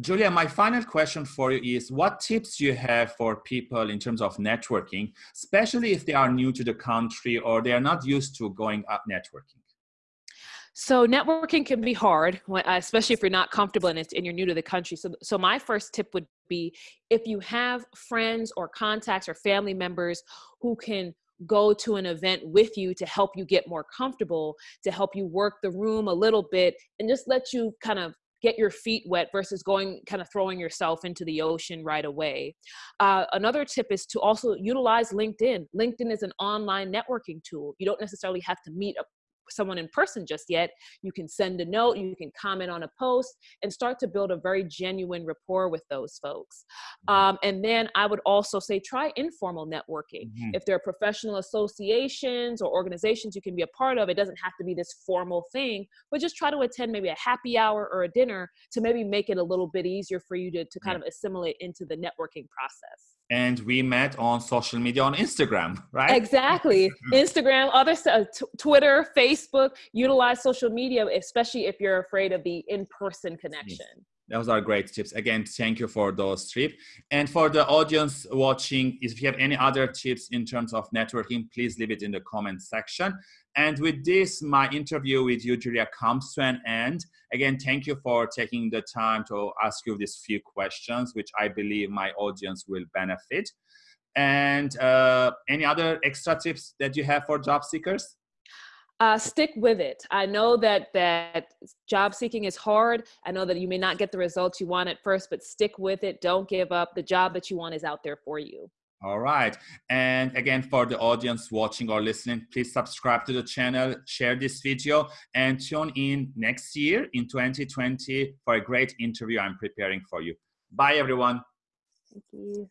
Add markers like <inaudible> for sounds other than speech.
Julia, my final question for you is what tips you have for people in terms of networking, especially if they are new to the country or they are not used to going up networking? So networking can be hard, uh, especially if you're not comfortable it and you're new to the country. So, so my first tip would be if you have friends or contacts or family members who can go to an event with you to help you get more comfortable, to help you work the room a little bit, and just let you kind of get your feet wet versus going kind of throwing yourself into the ocean right away. Uh, another tip is to also utilize LinkedIn. LinkedIn is an online networking tool. You don't necessarily have to meet a someone in person just yet, you can send a note, you can comment on a post, and start to build a very genuine rapport with those folks. Mm-hmm. Um, and then I would also say try informal networking. Mm-hmm. If there are professional associations or organizations you can be a part of, it doesn't have to be this formal thing, but just try to attend maybe a happy hour or a dinner to maybe make it a little bit easier for you to, to kind yeah. of assimilate into the networking process and we met on social media on Instagram, right? Exactly. <laughs> Instagram, other uh, Twitter, Facebook, utilize social media, especially if you're afraid of the in-person connection. Yes. Those are great tips. Again, thank you for those tips. And for the audience watching, if you have any other tips in terms of networking, please leave it in the comment section. And with this, my interview with you, Julia, comes to an end. Again, thank you for taking the time to ask you these few questions, which I believe my audience will benefit. And uh, any other extra tips that you have for job seekers? Uh, stick with it. I know that that job seeking is hard. I know that you may not get the results you want at first, but stick with it. Don't give up. The job that you want is out there for you. All right. And again, for the audience watching or listening, please subscribe to the channel, share this video, and tune in next year in 2020 for a great interview I'm preparing for you. Bye, everyone. Thank you.